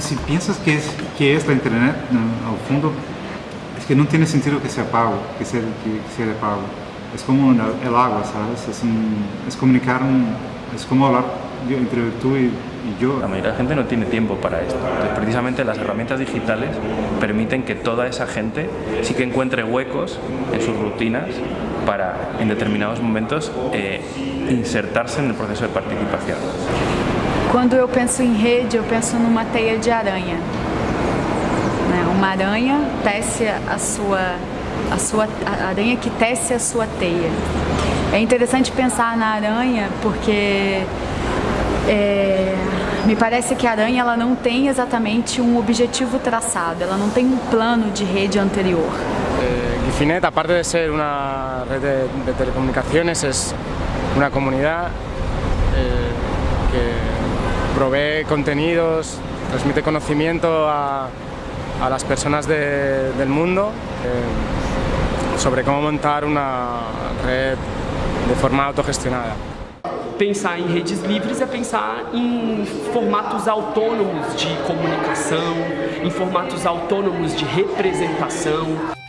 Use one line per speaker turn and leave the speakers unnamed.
si piensas que es, que es la internet, al fondo, es que no tiene sentido que sea pago, que sea, que sea de pago. Es como el agua, ¿sabes? Es, un, es comunicar, un, es como hablar yo, entre tú y, y yo.
La mayoría de la gente no tiene tiempo para esto. Entonces, precisamente las herramientas digitales permiten que toda esa gente sí que encuentre huecos en sus rutinas para en determinados momentos eh, insertarse en el proceso de participación.
Quando eu penso em rede, eu penso numa teia de aranha. Né? Uma aranha tece a sua, a sua a aranha que tece a sua teia. É interessante pensar na aranha porque é, me parece que a aranha ela não tem exatamente um objetivo traçado, ela não tem um plano de rede anterior.
Eh, Gifinet, aparte de ser una red de, de telecomunicaciones, es una comunidad eh, que provee contenidos, transmite conocimiento a, a las personas de, del mundo eh, sobre cómo montar una red de forma autogestionada.
Pensar em redes livres é pensar em formatos autônomos de comunicação, em formatos autônomos de representação.